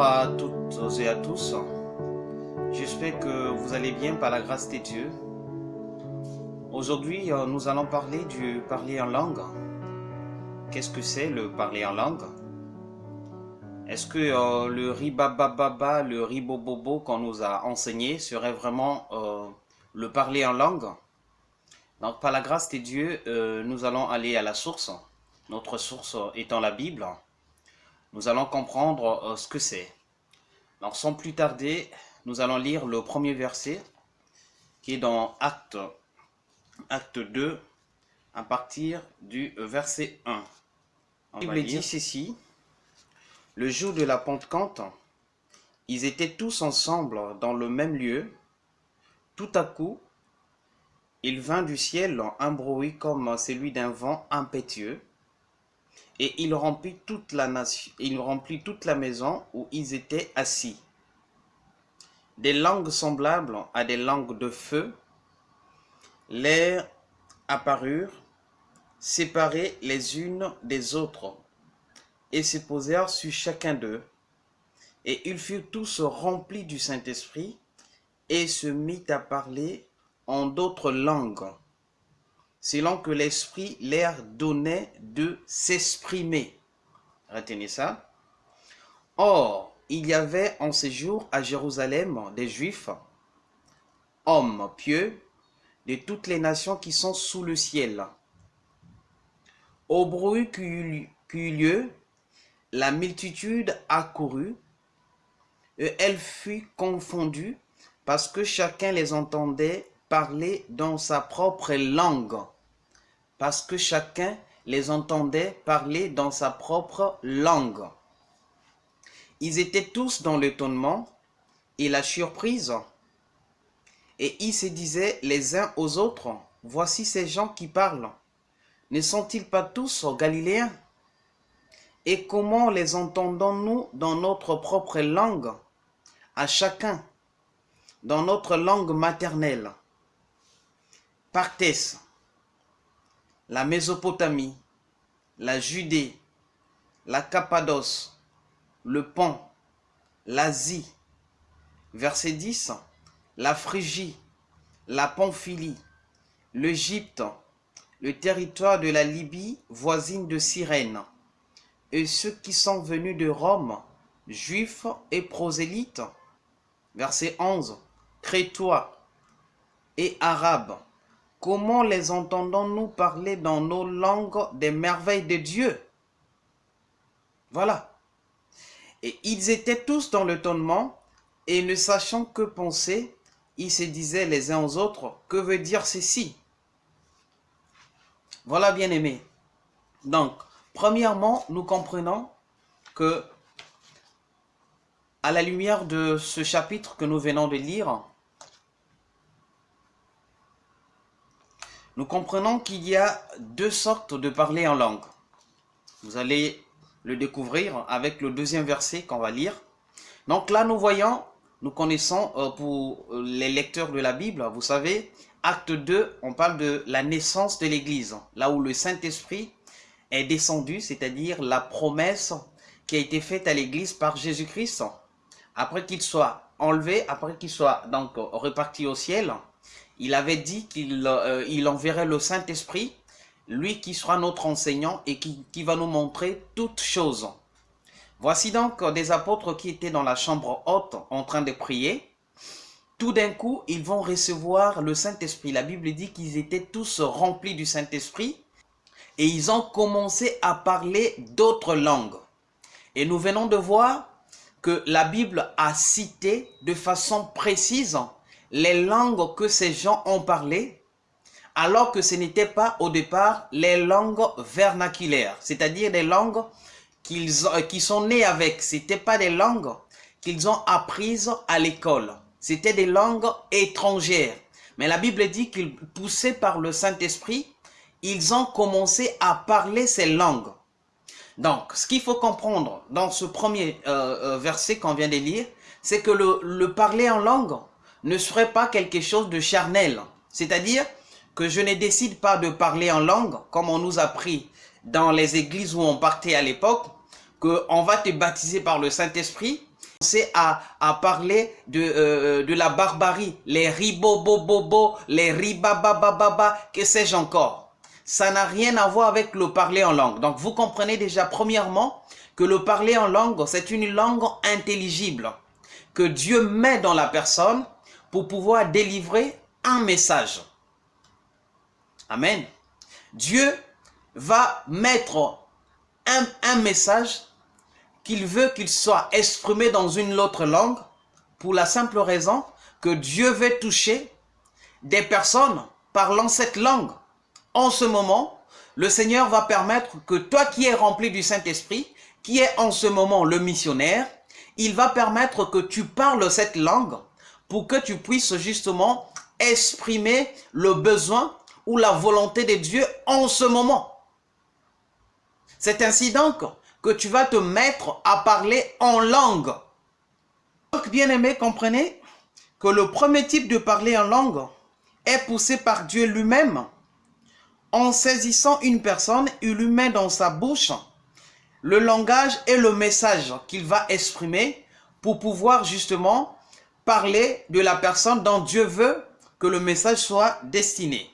Bonjour à toutes et à tous. J'espère que vous allez bien par la grâce des dieux. Aujourd'hui, euh, nous allons parler du parler en langue. Qu'est-ce que c'est le parler en langue? Est-ce que euh, le ribababa, le ribobobo qu'on nous a enseigné serait vraiment euh, le parler en langue? Donc par la grâce des dieux, nous allons aller à la source. Notre source étant la Bible nous allons comprendre euh, ce que c'est. Donc sans plus tarder, nous allons lire le premier verset qui est dans Acte, acte 2 à partir du verset 1. On Bible dit ceci, le jour de la Pentecôte, ils étaient tous ensemble dans le même lieu. Tout à coup, il vint du ciel un bruit comme celui d'un vent impétueux et il remplit toute la maison où ils étaient assis. Des langues semblables à des langues de feu, l'air apparurent, séparées les unes des autres, et se posèrent sur chacun d'eux. Et ils furent tous remplis du Saint-Esprit, et se mit à parler en d'autres langues selon que l'Esprit leur donnait de s'exprimer. Retenez ça. Or, il y avait en ces jours à Jérusalem des Juifs, hommes pieux, de toutes les nations qui sont sous le ciel. Au bruit qui eut, lieu, la multitude accourut, et elle fut confondue, parce que chacun les entendait parler dans sa propre langue, parce que chacun les entendait parler dans sa propre langue. Ils étaient tous dans l'étonnement et la surprise, et ils se disaient les uns aux autres, voici ces gens qui parlent. Ne sont-ils pas tous galiléens? Et comment les entendons-nous dans notre propre langue, à chacun, dans notre langue maternelle? Parthès, la Mésopotamie, la Judée, la Cappadoce, le Pont, l'Asie. Verset 10, la Phrygie, la Pamphylie, l'Égypte, le territoire de la Libye voisine de Cyrène, et ceux qui sont venus de Rome, juifs et prosélytes. Verset 11, crétois et arabes Comment les entendons-nous parler dans nos langues des merveilles de Dieu? Voilà. Et ils étaient tous dans l'étonnement, et ne sachant que penser, ils se disaient les uns aux autres, que veut dire ceci Voilà, bien aimé. Donc, premièrement, nous comprenons que, à la lumière de ce chapitre que nous venons de lire, nous comprenons qu'il y a deux sortes de parler en langue. Vous allez le découvrir avec le deuxième verset qu'on va lire. Donc là, nous voyons, nous connaissons euh, pour les lecteurs de la Bible, vous savez, acte 2, on parle de la naissance de l'Église, là où le Saint-Esprit est descendu, c'est-à-dire la promesse qui a été faite à l'Église par Jésus-Christ, après qu'il soit enlevé, après qu'il soit donc reparti au ciel, il avait dit qu'il euh, enverrait le Saint-Esprit, lui qui sera notre enseignant et qui, qui va nous montrer toutes choses. Voici donc des apôtres qui étaient dans la chambre haute en train de prier. Tout d'un coup, ils vont recevoir le Saint-Esprit. La Bible dit qu'ils étaient tous remplis du Saint-Esprit et ils ont commencé à parler d'autres langues. Et nous venons de voir que la Bible a cité de façon précise les langues que ces gens ont parlé, alors que ce n'était pas au départ les langues vernaculaires, c'est-à-dire des langues qu'ils qui sont nés avec. Ce n'étaient pas des langues qu'ils ont apprises à l'école. C'était des langues étrangères. Mais la Bible dit qu'ils, poussés par le Saint-Esprit, ils ont commencé à parler ces langues. Donc, ce qu'il faut comprendre dans ce premier euh, euh, verset qu'on vient de lire, c'est que le, le parler en langue, ne serait pas quelque chose de charnel. C'est-à-dire que je ne décide pas de parler en langue, comme on nous a pris dans les églises où on partait à l'époque, qu'on va te baptiser par le Saint-Esprit, c'est à, à parler de, euh, de la barbarie, les ribobobobo, les ribabababa, que sais-je encore. Ça n'a rien à voir avec le parler en langue. Donc vous comprenez déjà premièrement que le parler en langue, c'est une langue intelligible que Dieu met dans la personne pour pouvoir délivrer un message. Amen. Dieu va mettre un, message qu'il veut qu'il soit exprimé dans une autre langue pour la simple raison que Dieu veut toucher des personnes parlant cette langue. En ce moment, le Seigneur va permettre que toi qui es rempli du Saint-Esprit, qui est en ce moment le missionnaire, il va permettre que tu parles cette langue pour que tu puisses justement exprimer le besoin ou la volonté de Dieu en ce moment. C'est ainsi donc que tu vas te mettre à parler en langue. Donc, bien aimé, comprenez que le premier type de parler en langue est poussé par Dieu lui-même. En saisissant une personne, il lui met dans sa bouche le langage et le message qu'il va exprimer pour pouvoir justement parler de la personne dont Dieu veut que le message soit destiné.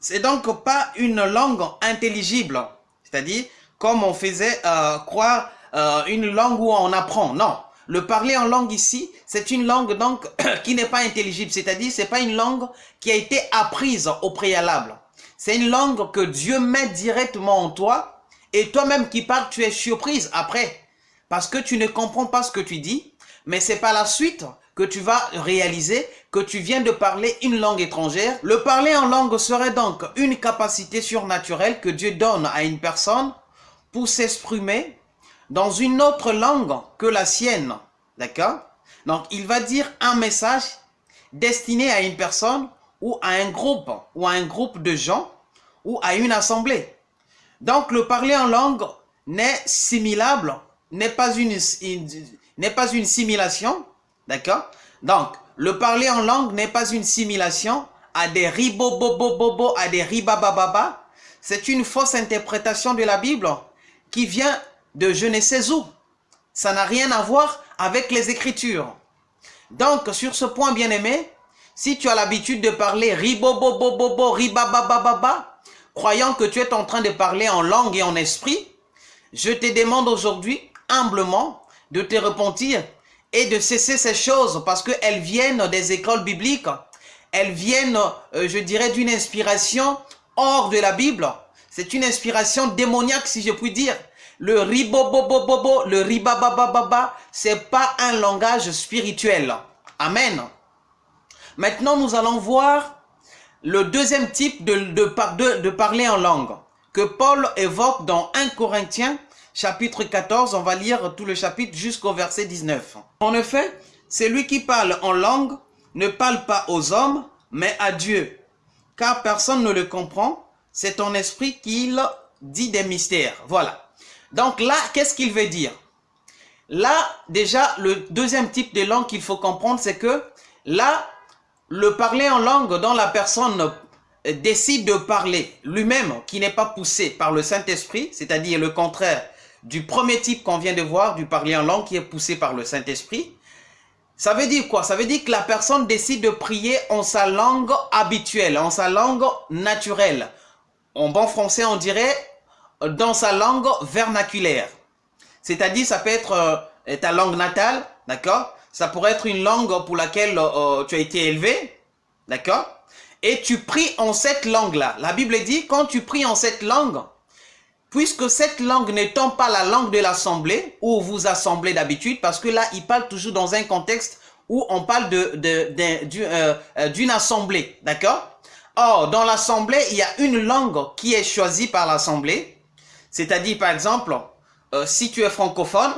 C'est donc pas une langue intelligible, c'est-à-dire comme on faisait euh, croire euh, une langue où on apprend. Non, le parler en langue ici, c'est une langue donc qui n'est pas intelligible, c'est-à-dire c'est pas une langue qui a été apprise au préalable. C'est une langue que Dieu met directement en toi et toi-même qui parles, tu es surprise après parce que tu ne comprends pas ce que tu dis, mais c'est par la suite que tu vas réaliser que tu viens de parler une langue étrangère. Le parler en langue serait donc une capacité surnaturelle que Dieu donne à une personne pour s'exprimer dans une autre langue que la sienne. D'accord? Donc, il va dire un message destiné à une personne ou à un groupe, ou à un groupe de gens, ou à une assemblée. Donc, le parler en langue n'est similable, n'est pas une, n'est pas une simulation, d'accord? Donc, le parler en langue n'est pas une simulation à des ribobobobobo, à des ribabababa. C'est une fausse interprétation de la Bible qui vient de je ne sais où. Ça n'a rien à voir avec les Écritures. Donc, sur ce point, bien-aimé, si tu as l'habitude de parler ribobobobobo, ribababababa, croyant que tu es en train de parler en langue et en esprit, je te demande aujourd'hui, humblement, de te repentir et de cesser ces choses parce qu'elles viennent des écoles bibliques. Elles viennent, euh, je dirais, d'une inspiration hors de la Bible. C'est une inspiration démoniaque, si je puis dire. Le ribobobobobo, le ribababababa, c'est pas un langage spirituel. Amen. Maintenant, nous allons voir le deuxième type de, de, de parler en langue que Paul évoque dans 1 Corinthiens chapitre 14, on va lire tout le chapitre jusqu'au verset 19. En effet, celui qui parle en langue ne parle pas aux hommes, mais à Dieu, car personne ne le comprend, c'est ton esprit qu'il dit des mystères. Voilà. Donc là, qu'est-ce qu'il veut dire? Là, déjà, le deuxième type de langue qu'il faut comprendre, c'est que là, le parler en langue dont la personne décide de parler lui-même, qui n'est pas poussé par le Saint-Esprit, c'est-à-dire le contraire du premier type qu'on vient de voir, du parler en langue qui est poussé par le Saint-Esprit, ça veut dire quoi? Ça veut dire que la personne décide de prier en sa langue habituelle, en sa langue naturelle, en bon français, on dirait dans sa langue vernaculaire. C'est-à-dire, ça peut être euh, ta langue natale, d'accord? Ça pourrait être une langue pour laquelle euh, tu as été élevé, d'accord? Et tu pries en cette langue-là. La Bible dit, quand tu pries en cette langue, puisque cette langue n'étant pas la langue de l'assemblée, où vous assemblez d'habitude, parce que là, il parle toujours dans un contexte où on parle d'une de, de, euh, assemblée, d'accord? Or, dans l'assemblée, il y a une langue qui est choisie par l'assemblée. C'est-à-dire, par exemple, euh, si tu es francophone,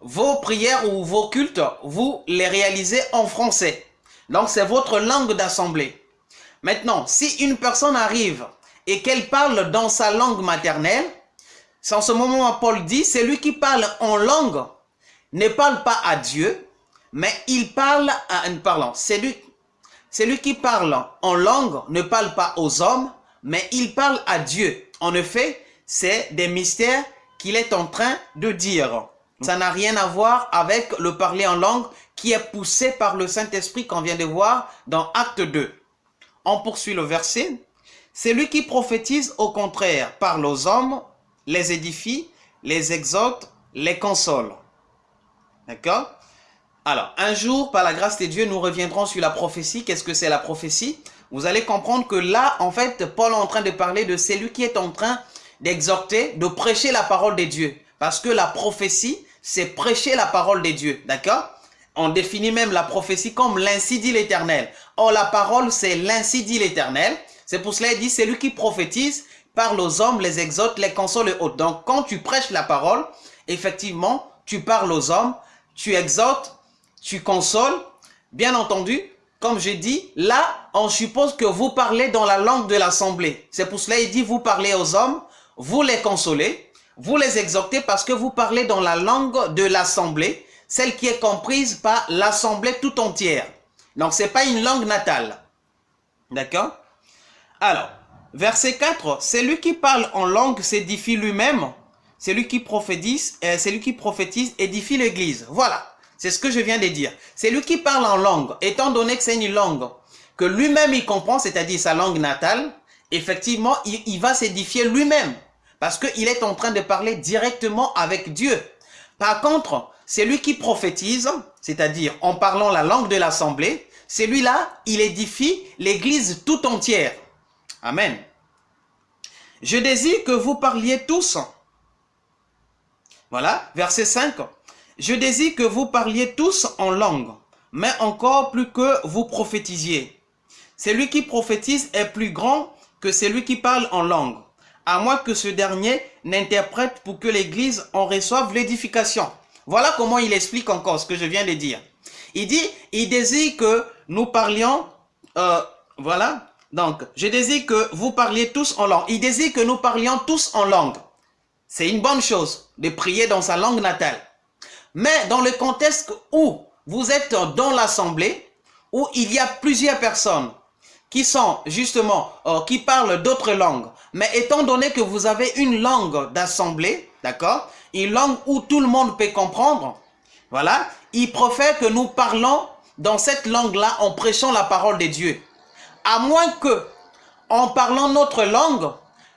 vos prières ou vos cultes, vous les réalisez en français. Donc, c'est votre langue d'assemblée. Maintenant, si une personne arrive et qu'elle parle dans sa langue maternelle, c'est en ce moment où Paul dit, c'est lui qui parle en langue ne parle pas à Dieu, mais il parle à un parlant. C'est lui celui qui parle en langue ne parle pas aux hommes, mais il parle à Dieu. En effet, c'est des mystères qu'il est en train de dire. Ça n'a rien à voir avec le parler en langue qui est poussé par le Saint-Esprit qu'on vient de voir dans Acte 2. On poursuit le verset. C'est lui qui prophétise au contraire, parle aux hommes, les édifie, les exhorte, les console. D'accord? Alors, un jour, par la grâce de Dieu, nous reviendrons sur la prophétie. Qu'est-ce que c'est la prophétie? Vous allez comprendre que là, en fait, Paul est en train de parler de celui qui est en train d'exhorter, de prêcher la parole de Dieu. Parce que la prophétie, c'est prêcher la parole de Dieu. D'accord? On définit même la prophétie comme l'ainsi l'Éternel. Or, la parole, c'est l'ainsi l'Éternel. C'est pour cela qu'il dit, c'est lui qui prophétise, parle aux hommes, les exhorte, les console et autres. Donc, quand tu prêches la parole, effectivement, tu parles aux hommes, tu exhortes, tu consoles. Bien entendu, comme j'ai dit, là, on suppose que vous parlez dans la langue de l'assemblée. C'est pour cela qu'il dit, vous parlez aux hommes, vous les consolez, vous les exhortez parce que vous parlez dans la langue de l'assemblée, celle qui est comprise par l'assemblée tout entière. Donc, ce n'est pas une langue natale. D'accord? Alors, verset 4, c'est lui qui parle en langue s'édifie lui-même. C'est lui qui prophétise, euh, c'est lui qui prophétise, édifie l'église. Voilà, c'est ce que je viens de dire. C'est lui qui parle en langue, étant donné que c'est une langue que lui-même il comprend, c'est-à-dire sa langue natale, effectivement, il va s'édifier lui-même. Parce qu'il est en train de parler directement avec Dieu. Par contre, c'est lui qui prophétise, c'est-à-dire en parlant la langue de l'assemblée, celui-là, il édifie l'église tout entière. Amen. Je désire que vous parliez tous. Voilà, verset 5. Je désire que vous parliez tous en langue, mais encore plus que vous prophétisiez. Celui qui prophétise est plus grand que celui qui parle en langue à moins que ce dernier n'interprète pour que l'Église en reçoive l'édification. Voilà comment il explique encore ce que je viens de dire. Il dit, il désire que nous parlions, euh, voilà, donc, je désire que vous parliez tous en langue. Il désire que nous parlions tous en langue. C'est une bonne chose de prier dans sa langue natale. Mais dans le contexte où vous êtes dans l'assemblée, où il y a plusieurs personnes qui sont justement, euh, qui parlent d'autres langues, mais étant donné que vous avez une langue d'assemblée, d'accord Une langue où tout le monde peut comprendre, voilà, il préfère que nous parlons dans cette langue-là en prêchant la parole de Dieu. À moins que, en parlant notre langue,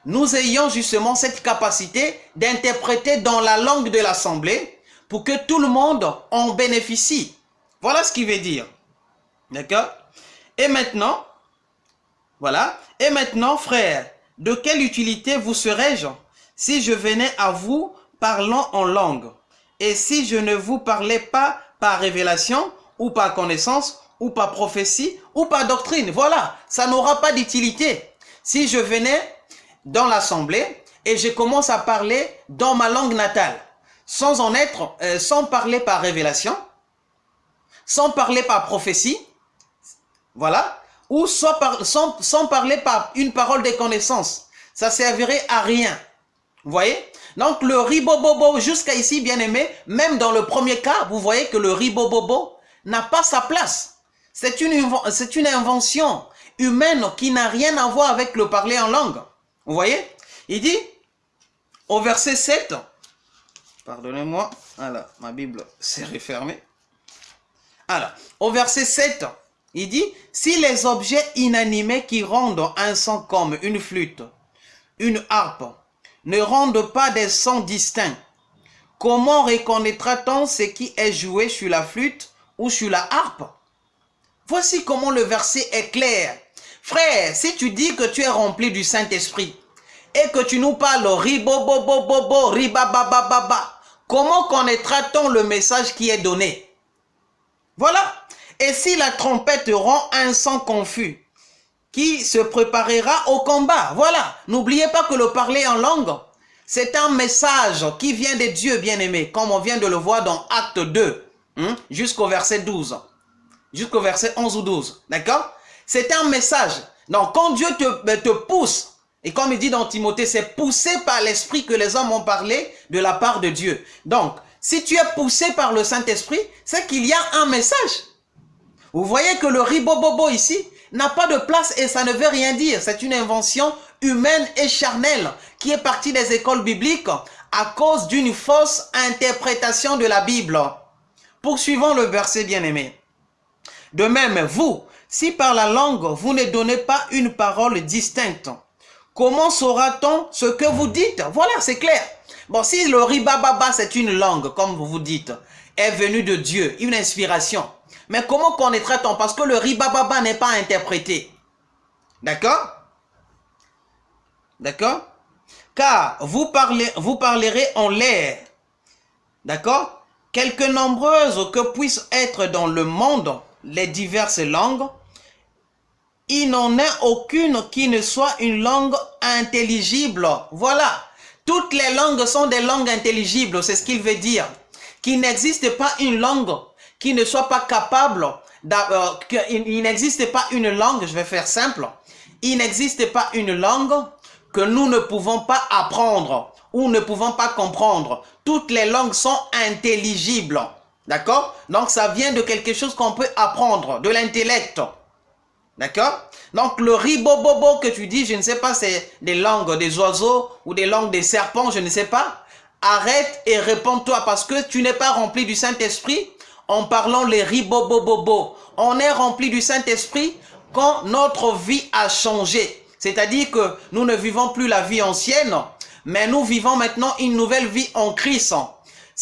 nous ayons justement cette capacité d'interpréter dans la langue de l'assemblée pour que tout le monde en bénéficie. Voilà ce qu'il veut dire. D'accord? Et maintenant, voilà. Et maintenant, frère, de quelle utilité vous serais-je si je venais à vous parlant en langue? Et si je ne vous parlais pas par révélation ou par connaissance ou par prophétie ou par doctrine Voilà, ça n'aura pas d'utilité. Si je venais dans l'assemblée et je commence à parler dans ma langue natale, sans en être, euh, sans parler par révélation, sans parler par prophétie, voilà, ou soit sans, parler par une parole de connaissance. Ça servirait à rien. Vous voyez? Donc le ribobobo jusqu'à ici, bien aimé, même dans le premier cas, vous voyez que le ribobobo n'a pas sa place. C'est une, invention humaine qui n'a rien à voir avec le parler en langue. Vous voyez? Il dit au verset 7, pardonnez-moi, voilà, ma Bible s'est refermée. Alors, au verset 7, il dit, si les objets inanimés qui rendent un son comme une flûte, une harpe, ne rendent pas des sons distincts, comment reconnaîtra-t-on ce qui est joué sur la flûte ou sur la harpe? Voici comment le verset est clair. Frère, si tu dis que tu es rempli du Saint-Esprit et que tu nous parles ribobobobobo, ribabababa, comment connaîtra-t-on le message qui est donné? Voilà. Et si la trompette rend un son confus, qui se préparera au combat? Voilà, n'oubliez pas que le parler en langue, c'est un message qui vient de Dieu bien-aimé, comme on vient de le voir dans Acte 2, hein, jusqu'au verset 12, jusqu'au verset 11 ou 12, d'accord? C'est un message. Donc, quand Dieu te, ben, te pousse, et comme il dit dans Timothée, c'est poussé par l'Esprit que les hommes ont parlé de la part de Dieu. Donc, si tu es poussé par le Saint-Esprit, c'est qu'il y a un message. Vous voyez que le ribobobo ici n'a pas de place et ça ne veut rien dire. C'est une invention humaine et charnelle qui est partie des écoles bibliques à cause d'une fausse interprétation de la Bible. Poursuivons le verset bien-aimé. De même, vous, si par la langue vous ne donnez pas une parole distincte, comment saura-t-on ce que vous dites? Voilà, c'est clair. Bon, si le ribababa, c'est une langue, comme vous vous dites, est venue de Dieu, une inspiration. Mais comment connaîtra-t-on? Parce que le ribababa n'est pas interprété. D'accord? D'accord? Car vous, parlerez en l'air. D'accord? Quelque nombreuses que puissent être dans le monde les diverses langues, il n'en est aucune qui ne soit une langue intelligible. Voilà. Toutes les langues sont des langues intelligibles, c'est ce qu'il veut dire. Qu'il n'existe pas une langue qui ne soit pas capable, euh, il n'existe pas une langue, je vais faire simple, il n'existe pas une langue que nous ne pouvons pas apprendre ou ne pouvons pas comprendre. Toutes les langues sont intelligibles. D'accord? Donc ça vient de quelque chose qu'on peut apprendre, de l'intellect. D'accord? Donc le ribobobo que tu dis, je ne sais pas, c'est des langues des oiseaux ou des langues des serpents, je ne sais pas. Arrête et réponds-toi parce que tu n'es pas rempli du Saint-Esprit en parlant les ribobobobo. On est rempli du Saint-Esprit quand notre vie a changé. C'est-à-dire que nous ne vivons plus la vie ancienne, mais nous vivons maintenant une nouvelle vie en Christ.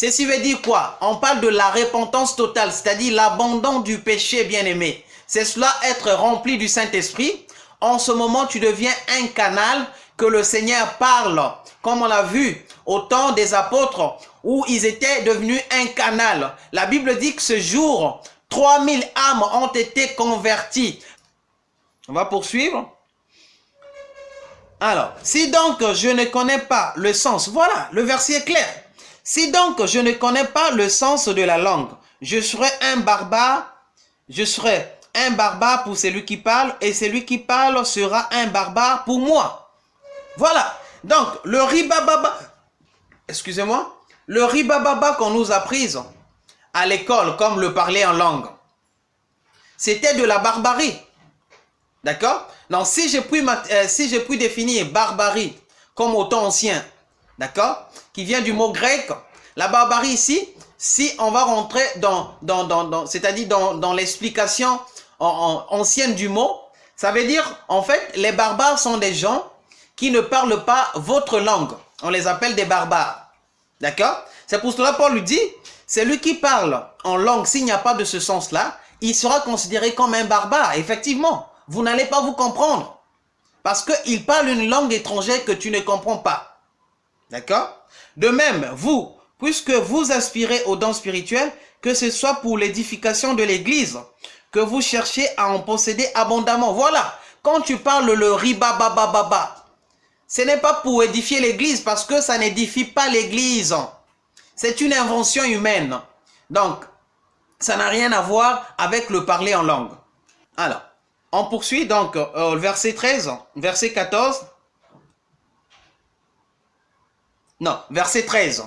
Ceci veut dire quoi? On parle de la repentance totale, c'est-à-dire l'abandon du péché bien-aimé. C'est cela être rempli du Saint-Esprit. En ce moment, tu deviens un canal que le Seigneur parle, comme on l'a vu au temps des apôtres, où ils étaient devenus un canal. La Bible dit que ce jour, 3000 âmes ont été converties. On va poursuivre. Alors, si donc je ne connais pas le sens, voilà, le verset est clair. Si donc je ne connais pas le sens de la langue, je serai un barbare, je serai un barbare pour celui qui parle, et celui qui parle sera un barbare pour moi. Voilà. Donc, le ribababa, excusez-moi, le ribababa qu'on nous a pris à l'école, comme le parler en langue, c'était de la barbarie. D'accord? Donc, si j'ai pu, euh, définir barbarie comme au temps ancien, d'accord? Qui vient du mot grec, la barbarie ici, si on va rentrer dans, dans, dans, c'est-à-dire dans, dans l'explication ancienne du mot, ça veut dire, en fait, les barbares sont des gens qui ne parlent pas votre langue. On les appelle des barbares. D'accord? C'est pour cela Paul lui dit, celui qui parle en langue, s'il n'y a pas de ce sens-là, il sera considéré comme un barbare. Effectivement, vous n'allez pas vous comprendre. Parce qu'il parle une langue étrangère que tu ne comprends pas. D'accord? De même, vous, puisque vous aspirez aux dons spirituels, que ce soit pour l'édification de l'Église, que vous cherchez à en posséder abondamment. Voilà, quand tu parles le ribababababa, ce n'est pas pour édifier l'Église parce que ça n'édifie pas l'Église. C'est une invention humaine. Donc, ça n'a rien à voir avec le parler en langue. Alors, on poursuit donc euh, verset 13, verset 14. Non, verset 13.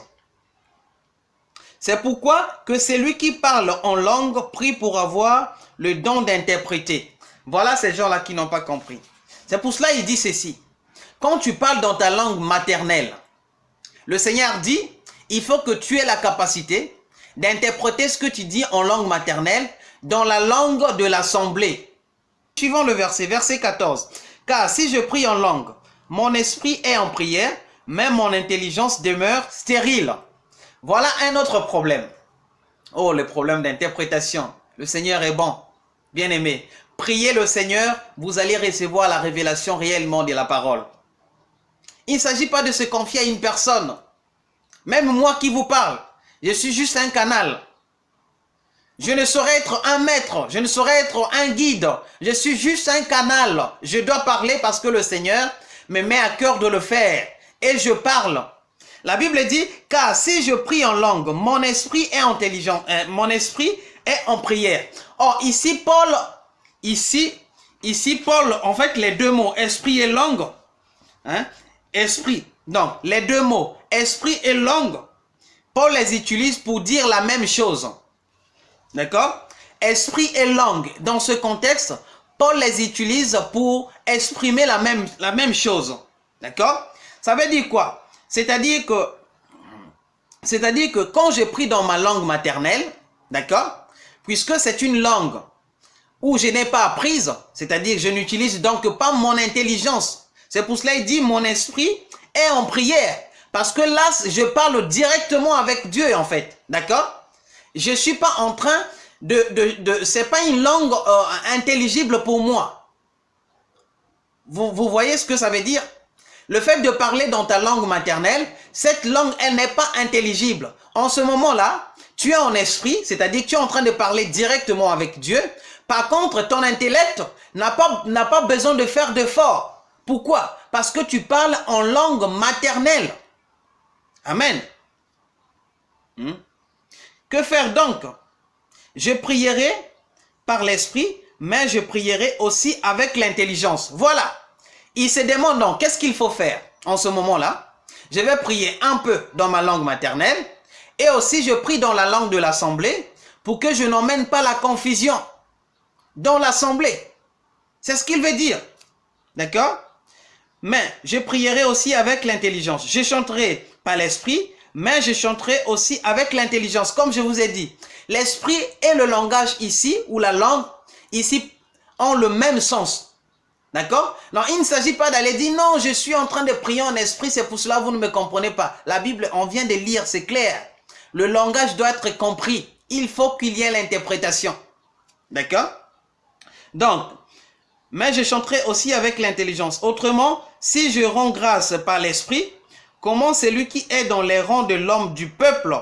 C'est pourquoi que c'est lui qui parle en langue prie pour avoir le don d'interpréter. Voilà ces gens-là qui n'ont pas compris. C'est pour cela qu'il dit ceci. Quand tu parles dans ta langue maternelle, le Seigneur dit, il faut que tu aies la capacité d'interpréter ce que tu dis en langue maternelle dans la langue de l'assemblée. Suivons le verset, verset 14. Car si je prie en langue, mon esprit est en prière, mais mon intelligence demeure stérile. Voilà un autre problème. Oh, le problème d'interprétation. Le Seigneur est bon. Bien aimé, priez le Seigneur, vous allez recevoir la révélation réellement de la parole. Il ne s'agit pas de se confier à une personne. Même moi qui vous parle, je suis juste un canal. Je ne saurais être un maître, je ne saurais être un guide. Je suis juste un canal. Je dois parler parce que le Seigneur me met à cœur de le faire. Et je parle. La Bible dit, car si je prie en langue, mon esprit est intelligent, hein, mon esprit est en prière. Or, ici, Paul, ici, ici, Paul, en fait, les deux mots, esprit et langue, hein, esprit, donc, les deux mots, esprit et langue, Paul les utilise pour dire la même chose. D'accord? Esprit et langue. Dans ce contexte, Paul les utilise pour exprimer la même, la même chose. D'accord? Ça veut dire quoi? C'est-à-dire que C'est-à-dire que quand je prie dans ma langue maternelle, d'accord? Puisque c'est une langue où je n'ai pas apprise, c'est-à-dire que je n'utilise donc pas mon intelligence. C'est pour cela qu'il dit mon esprit est en prière. Parce que là, je parle directement avec Dieu en fait. D'accord? Je ne suis pas en train de... de, de c'est pas une langue euh, intelligible pour moi. Vous, vous voyez ce que ça veut dire? Le fait de parler dans ta langue maternelle, cette langue, elle n'est pas intelligible. En ce moment-là, tu es en esprit, c'est-à-dire que tu es en train de parler directement avec Dieu. Par contre, ton intellect n'a pas, besoin de faire d'efforts. Pourquoi? Parce que tu parles en langue maternelle. Amen. Hmm? Que faire donc? Je prierai par l'esprit, mais je prierai aussi avec l'intelligence. Voilà. Il se demande donc, qu'est-ce qu'il faut faire en ce moment-là? Je vais prier un peu dans ma langue maternelle et aussi je prie dans la langue de l'assemblée pour que je n'emmène pas la confusion dans l'assemblée. C'est ce qu'il veut dire. D'accord? Mais je prierai aussi avec l'intelligence. Je chanterai pas l'esprit, mais je chanterai aussi avec l'intelligence. Comme je vous ai dit, l'esprit et le langage ici, ou la langue ici, ont le même sens. D'accord? Non, il ne s'agit pas d'aller dire non, je suis en train de prier en esprit, c'est pour cela que vous ne me comprenez pas. La Bible, on vient de lire, c'est clair. Le langage doit être compris. Il faut qu'il y ait l'interprétation. D'accord? Donc, mais je chanterai aussi avec l'intelligence. Autrement, si je rends grâce par l'esprit, comment celui qui est dans les rangs de l'homme du peuple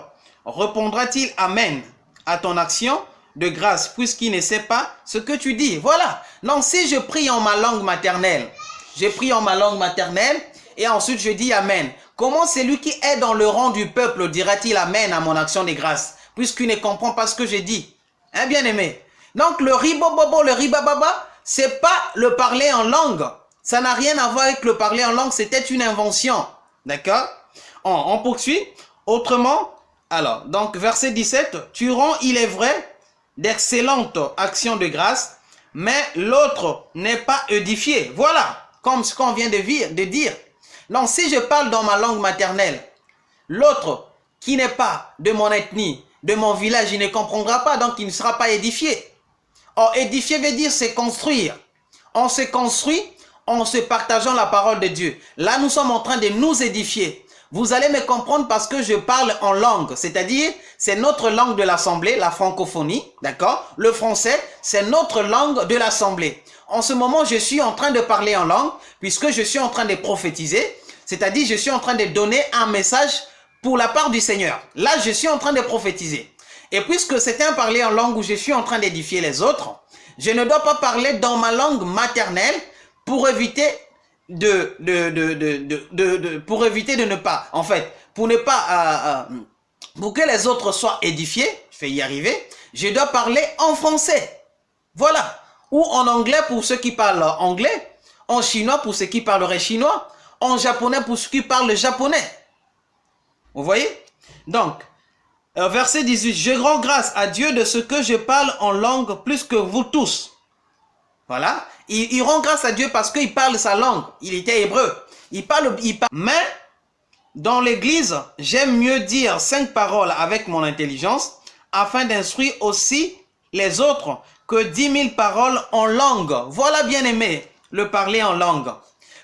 répondra-t-il Amen? À ton action de grâce puisqu'il ne sait pas ce que tu dis. Voilà. Non, si je prie en ma langue maternelle, je prie en ma langue maternelle et ensuite je dis Amen. Comment celui qui est dans le rang du peuple dira-t-il Amen à mon action de grâce puisqu'il ne comprend pas ce que je dis Hein, bien aimé Donc le ribobobo, le ribababa, c'est pas le parler en langue. Ça n'a rien à voir avec le parler en langue, c'était une invention. D'accord? On, on poursuit. Autrement, alors, donc verset 17, tu rends, il est vrai, d'excellentes actions de grâce, mais l'autre n'est pas édifié. Voilà, comme ce qu'on vient de dire. Donc, si je parle dans ma langue maternelle, l'autre qui n'est pas de mon ethnie, de mon village, il ne comprendra pas, donc il ne sera pas édifié. Or, édifier veut dire se construire. On se construit en se partageant la parole de Dieu. Là, nous sommes en train de nous édifier. Vous allez me comprendre parce que je parle en langue, c'est-à-dire c'est notre langue de l'Assemblée, la francophonie, d'accord? Le français, c'est notre langue de l'Assemblée. En ce moment, je suis en train de parler en langue puisque je suis en train de prophétiser, c'est-à-dire je suis en train de donner un message pour la part du Seigneur. Là, je suis en train de prophétiser. Et puisque c'est un parler en langue où je suis en train d'édifier les autres, je ne dois pas parler dans ma langue maternelle pour éviter de, pour éviter de ne pas, en fait, pour ne pas, euh, euh, pour que les autres soient édifiés, je vais y arriver, je dois parler en français. Voilà. Ou en anglais pour ceux qui parlent anglais, en chinois pour ceux qui parleraient chinois, en japonais pour ceux qui parlent japonais. Vous voyez? Donc, euh, verset 18, je rends grâce à Dieu de ce que je parle en langue plus que vous tous. Voilà. Il, rend grâce à Dieu parce qu'il parle sa langue. Il était hébreu. Il parle, il parle. Mais, dans l'église, j'aime mieux dire cinq paroles avec mon intelligence afin d'instruire aussi les autres que dix mille paroles en langue. Voilà, bien aimé, le parler en langue.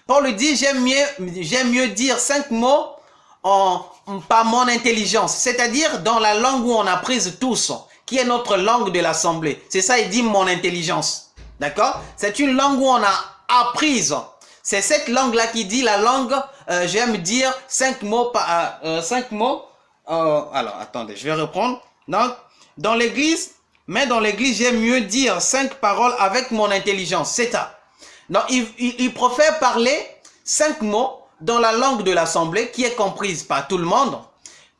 Paul dit, j'aime mieux, j'aime mieux dire cinq mots en, par mon intelligence, c'est-à-dire dans la langue où on a prise tous, qui est notre langue de l'assemblée. C'est ça, il dit mon intelligence. D'accord? C'est une langue où on a apprise. C'est cette langue-là qui dit la langue, euh, j'aime dire cinq mots, par, euh, euh, cinq mots. alors, attendez, je vais reprendre. Donc, dans l'église, mais dans l'église, j'aime mieux dire cinq paroles avec mon intelligence. C'est ça. Donc, il, il, il préfère parler cinq mots dans la langue de l'assemblée qui est comprise par tout le monde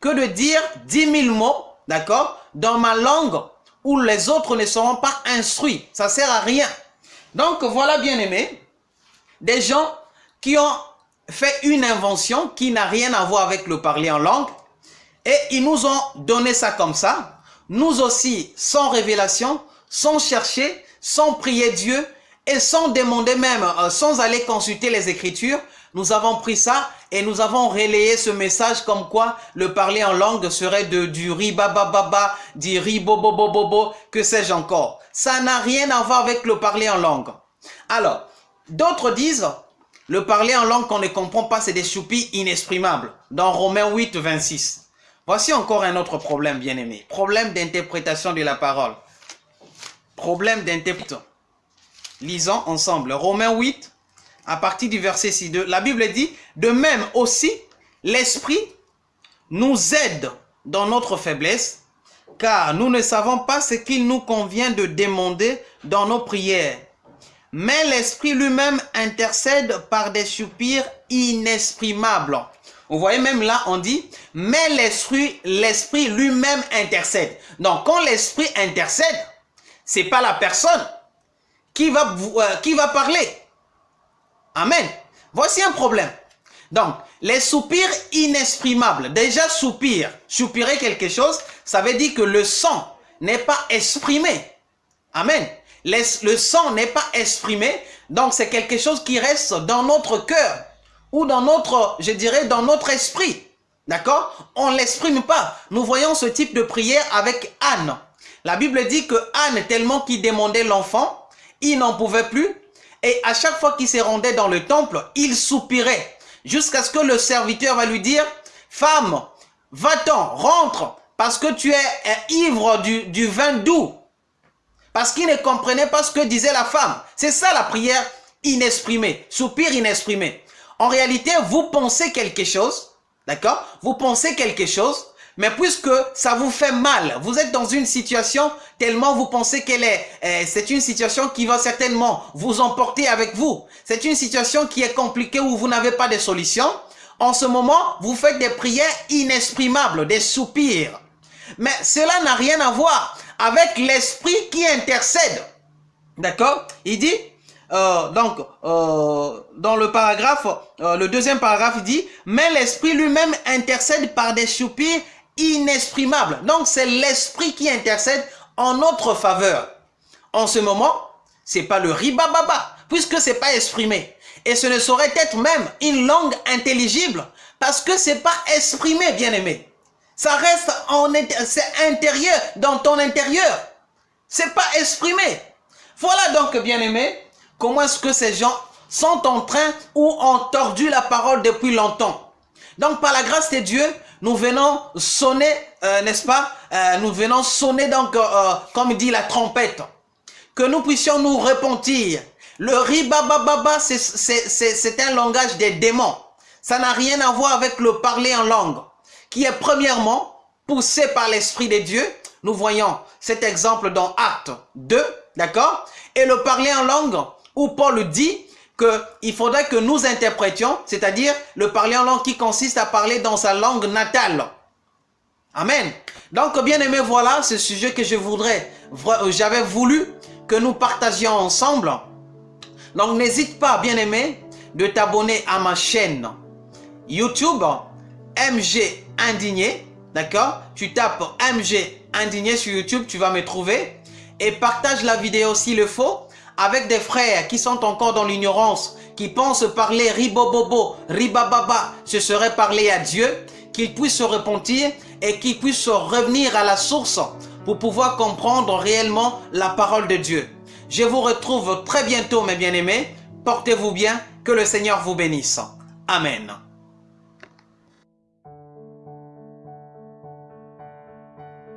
que de dire dix mille mots, d'accord, dans ma langue où les autres ne seront pas instruits. Ça sert à rien. Donc voilà bien aimé, des gens qui ont fait une invention qui n'a rien à voir avec le parler en langue et ils nous ont donné ça comme ça. Nous aussi, sans révélation, sans chercher, sans prier Dieu et sans demander même, euh, sans aller consulter les Écritures, nous avons pris ça et nous avons relayé ce message comme quoi le parler en langue serait de, du ribabababa, du ribobobobobo, que sais-je encore. Ça n'a rien à voir avec le parler en langue. Alors, d'autres disent, le parler en langue qu'on ne comprend pas, c'est des choupis inexprimables. Dans Romains 8, 26. Voici encore un autre problème, bien aimé. Problème d'interprétation de la parole. Problème d'interprétation. Lisons ensemble. Romains 8, à partir du verset 6. La Bible dit, de même aussi, l'Esprit nous aide dans notre faiblesse, car nous ne savons pas ce qu'il nous convient de demander dans nos prières. Mais l'Esprit lui-même intercède par des soupirs inexprimables. Vous voyez même là, on dit, mais l'Esprit l'esprit lui-même intercède. Donc, quand l'Esprit intercède, c'est pas la personne qui va, euh, qui va parler. Amen. Voici un problème. Donc, les soupirs inexprimables. Déjà, soupir, soupirer quelque chose, ça veut dire que le son n'est pas exprimé. Amen. le son n'est pas exprimé, donc c'est quelque chose qui reste dans notre cœur ou dans notre, je dirais, dans notre esprit. D'accord? On ne l'exprime pas. Nous voyons ce type de prière avec Anne. La Bible dit que Anne, tellement qu'il demandait l'enfant, il n'en pouvait plus. Et à chaque fois qu'il se rendait dans le temple, il soupirait. Jusqu'à ce que le serviteur va lui dire, femme, va-t'en, rentre, parce que tu es ivre du, vin doux. Parce qu'il ne comprenait pas ce que disait la femme. C'est ça la prière inexprimée, soupir inexprimé. En réalité, vous pensez quelque chose, d'accord? Vous pensez quelque chose, mais puisque ça vous fait mal, vous êtes dans une situation tellement vous pensez qu'elle est, euh, c'est une situation qui va certainement vous emporter avec vous. C'est une situation qui est compliquée où vous n'avez pas de solution. En ce moment, vous faites des prières inexprimables, des soupirs. Mais cela n'a rien à voir avec l'esprit qui intercède. D'accord? Il dit, euh, donc, euh, dans le paragraphe, le deuxième paragraphe dit, mais l'esprit lui-même intercède par des soupirs inexprimable. Donc, c'est l'esprit qui intercède en notre faveur. En ce moment, c'est pas le ribababa, puisque c'est pas exprimé. Et ce ne saurait être même une langue intelligible, parce que c'est pas exprimé, bien aimé. Ça reste en intérieur, dans ton intérieur. C'est pas exprimé. Voilà donc, bien aimé, comment est-ce que ces gens sont en train ou ont tordu la parole depuis longtemps. Donc, par la grâce de Dieu, nous venons sonner, euh, n'est-ce pas? Euh, Nous venons sonner donc, euh, comme dit la trompette. Que nous puissions nous repentir. Le ribabababa, c'est un langage des démons. Ça n'a rien à voir avec le parler en langue, qui est premièrement poussé par l'Esprit de Dieu. Nous voyons cet exemple dans Acte 2, d'accord? Et le parler en langue, où Paul dit qu'il faudrait que nous interprétions, c'est-à-dire le parler en langue qui consiste à parler dans sa langue natale. Amen. Donc, bien aimé, voilà ce sujet que je voudrais, euh, j'avais voulu que nous partagions ensemble. Donc, n'hésite pas, bien aimé, de t'abonner à ma chaîne YouTube, MG Indigné, d'accord? Tu tapes MG Indigné sur YouTube, tu vas me trouver. Et partage la vidéo s'il le faut avec des frères qui sont encore dans l'ignorance, qui pensent parler ribobobo, ribababa, ce serait parler à Dieu, qu'ils puissent se repentir et qu'ils puissent revenir à la source pour pouvoir comprendre réellement la parole de Dieu. Je vous retrouve très bientôt mes bien-aimés. Portez-vous bien, que le Seigneur vous bénisse. Amen.